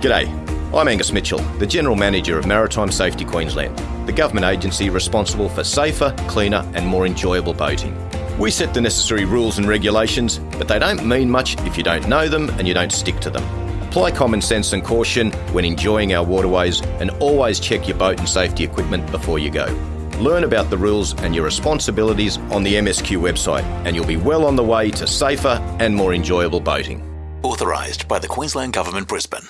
G'day, I'm Angus Mitchell, the General Manager of Maritime Safety Queensland, the government agency responsible for safer, cleaner, and more enjoyable boating. We set the necessary rules and regulations, but they don't mean much if you don't know them and you don't stick to them. Apply common sense and caution when enjoying our waterways and always check your boat and safety equipment before you go. Learn about the rules and your responsibilities on the MSQ website, and you'll be well on the way to safer and more enjoyable boating. Authorised by the Queensland Government, Brisbane.